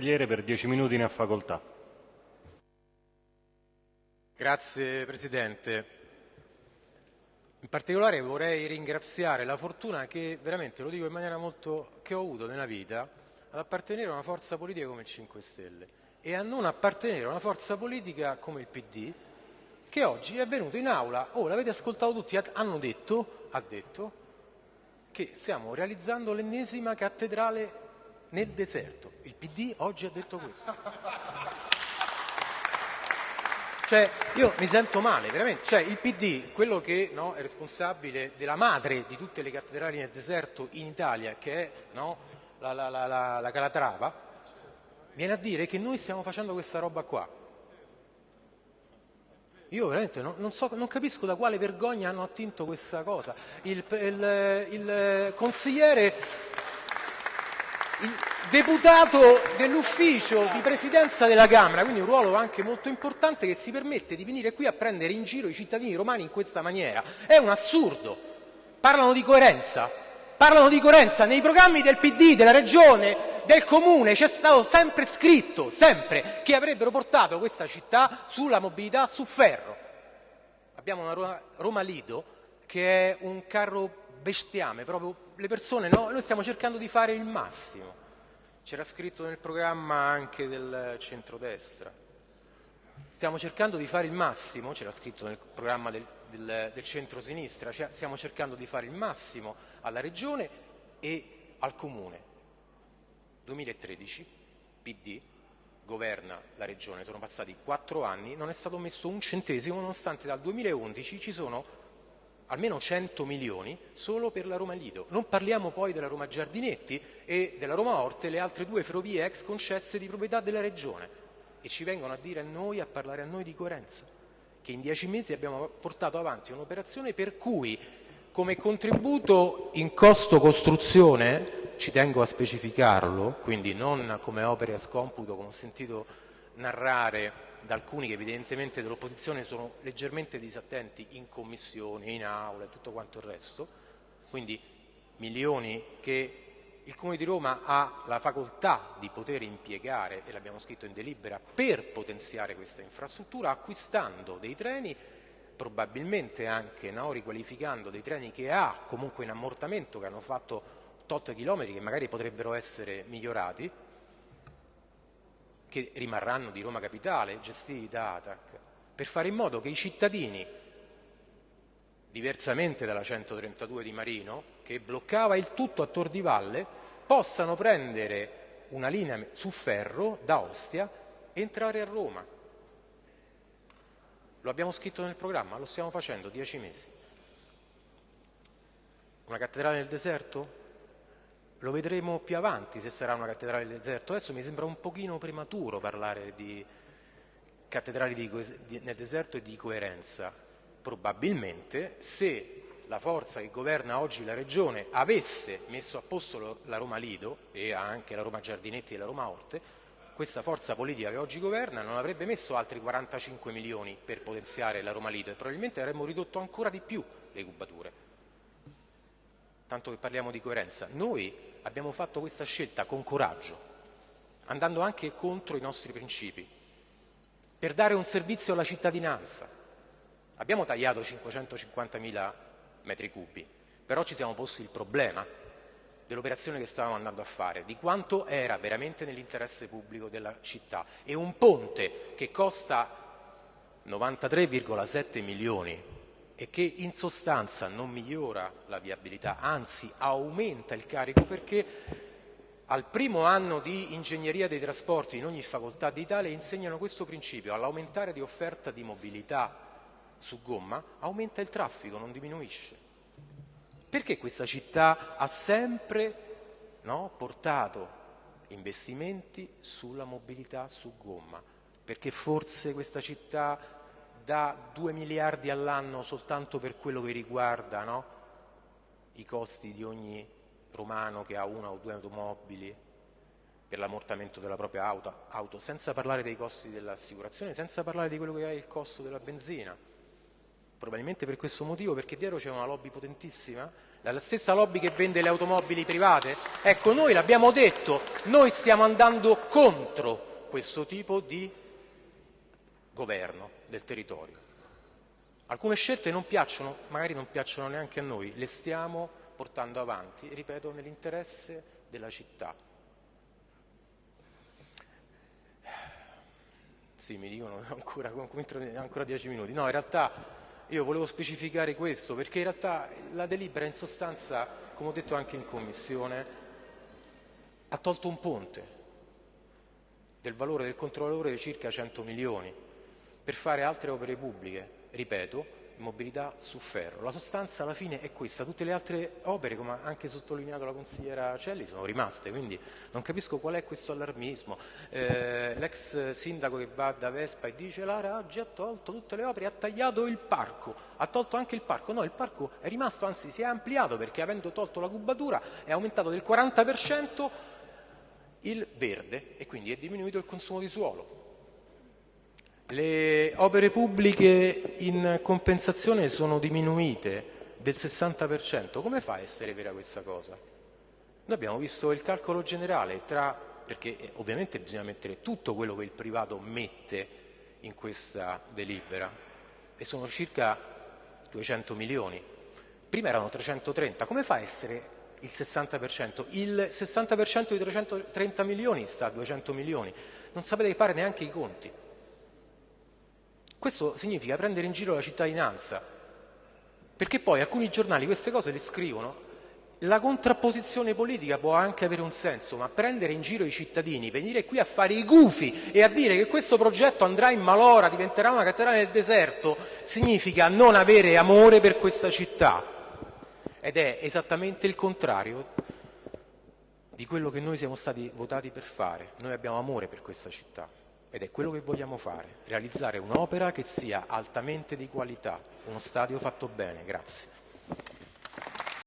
per 10 minuti ne ha facoltà. Grazie Presidente. In particolare vorrei ringraziare la fortuna che veramente, lo dico in maniera molto, che ho avuto nella vita, ad appartenere a una forza politica come il 5 Stelle e a non appartenere a una forza politica come il PD che oggi è venuto in aula, oh l'avete ascoltato tutti, hanno detto, ha detto che stiamo realizzando l'ennesima cattedrale nel deserto. Il PD oggi ha detto questo. Cioè, io mi sento male, veramente. Cioè, il PD, quello che no, è responsabile della madre di tutte le cattedrali nel deserto in Italia, che è no, la, la, la, la Calatrava, viene a dire che noi stiamo facendo questa roba qua. Io veramente non, non, so, non, capisco da quale vergogna hanno attinto questa cosa. Il, il, il consigliere il deputato dell'ufficio di presidenza della Camera, quindi un ruolo anche molto importante che si permette di venire qui a prendere in giro i cittadini romani in questa maniera. È un assurdo. Parlano di coerenza. Parlano di coerenza. Nei programmi del PD, della regione, del comune c'è stato sempre scritto, sempre, che avrebbero portato questa città sulla mobilità su ferro. Abbiamo una Roma Lido che è un carro bestiame, proprio le persone, no? Noi stiamo cercando di fare il massimo. C'era scritto nel programma anche del centrodestra. Stiamo cercando di fare il massimo, c'era scritto nel programma del, del, del centro-sinistra, cioè stiamo cercando di fare il massimo alla Regione e al Comune. 2013, PD, governa la Regione, sono passati quattro anni, non è stato messo un centesimo, nonostante dal 2011 ci sono almeno 100 milioni solo per la Roma Lido. Non parliamo poi della Roma Giardinetti e della Roma Orte, le altre due ferrovie ex concesse di proprietà della Regione. E ci vengono a dire a noi, a parlare a noi di coerenza, che in dieci mesi abbiamo portato avanti un'operazione per cui come contributo in costo costruzione, ci tengo a specificarlo, quindi non come opere a scomputo, come ho sentito narrare da alcuni che evidentemente dell'opposizione sono leggermente disattenti in commissione, in aula e tutto quanto il resto, quindi milioni che il Comune di Roma ha la facoltà di poter impiegare, e l'abbiamo scritto in delibera, per potenziare questa infrastruttura acquistando dei treni, probabilmente anche no, riqualificando dei treni che ha comunque in ammortamento, che hanno fatto tot chilometri che magari potrebbero essere migliorati, che rimarranno di Roma Capitale, gestiti da ATAC, per fare in modo che i cittadini, diversamente dalla 132 di Marino, che bloccava il tutto a Tor di Valle, possano prendere una linea su ferro da Ostia e entrare a Roma. Lo abbiamo scritto nel programma, lo stiamo facendo dieci mesi. Una cattedrale nel deserto? Lo vedremo più avanti se sarà una cattedrale del deserto. Adesso mi sembra un pochino prematuro parlare di cattedrali di, di, nel deserto e di coerenza. Probabilmente se la forza che governa oggi la regione avesse messo a posto la Roma Lido e anche la Roma Giardinetti e la Roma Orte, questa forza politica che oggi governa non avrebbe messo altri 45 milioni per potenziare la Roma Lido e probabilmente avremmo ridotto ancora di più le cubature. Tanto che parliamo di coerenza. Noi abbiamo fatto questa scelta con coraggio, andando anche contro i nostri principi, per dare un servizio alla cittadinanza. Abbiamo tagliato 550.000 metri cubi, però ci siamo posti il problema dell'operazione che stavamo andando a fare, di quanto era veramente nell'interesse pubblico della città. E un ponte che costa 93,7 milioni e che in sostanza non migliora la viabilità, anzi aumenta il carico perché al primo anno di ingegneria dei trasporti in ogni facoltà d'Italia insegnano questo principio, all'aumentare di offerta di mobilità su gomma aumenta il traffico, non diminuisce. Perché questa città ha sempre no, portato investimenti sulla mobilità su gomma? Perché forse questa città da 2 miliardi all'anno soltanto per quello che riguarda no? i costi di ogni romano che ha una o due automobili per l'ammortamento della propria auto, auto, senza parlare dei costi dell'assicurazione, senza parlare di quello che è il costo della benzina. Probabilmente per questo motivo, perché dietro c'è una lobby potentissima, la stessa lobby che vende le automobili private. Ecco, noi l'abbiamo detto, noi stiamo andando contro questo tipo di governo del territorio. Alcune scelte non piacciono, magari non piacciono neanche a noi, le stiamo portando avanti, ripeto, nell'interesse della città. Sì, mi dicono ancora, ancora dieci minuti. No, in realtà io volevo specificare questo perché in realtà la delibera in sostanza, come ho detto anche in commissione, ha tolto un ponte del valore del controllore di circa 100 milioni per fare altre opere pubbliche, ripeto, mobilità su ferro. La sostanza alla fine è questa, tutte le altre opere, come ha anche sottolineato la consigliera Celli, sono rimaste, quindi non capisco qual è questo allarmismo. Eh, l'ex sindaco che va da Vespa e dice la Raggi ha tolto tutte le opere, ha tagliato il parco, ha tolto anche il parco, no, il parco è rimasto, anzi si è ampliato perché avendo tolto la cubatura è aumentato del 40% il verde e quindi è diminuito il consumo di suolo. Le opere pubbliche in compensazione sono diminuite del 60%. Come fa a essere vera questa cosa? Noi abbiamo visto il calcolo generale tra, perché eh, ovviamente bisogna mettere tutto quello che il privato mette in questa delibera e sono circa 200 milioni. Prima erano 330, come fa a essere il 60%? Il 60% di 330 milioni sta a 200 milioni, non sapete fare neanche i conti. Questo significa prendere in giro la cittadinanza, perché poi alcuni giornali queste cose le scrivono. La contrapposizione politica può anche avere un senso, ma prendere in giro i cittadini, venire qui a fare i gufi e a dire che questo progetto andrà in malora, diventerà una cattedrale nel deserto, significa non avere amore per questa città. Ed è esattamente il contrario di quello che noi siamo stati votati per fare. Noi abbiamo amore per questa città. Ed è quello che vogliamo fare, realizzare un'opera che sia altamente di qualità, uno stadio fatto bene. Grazie.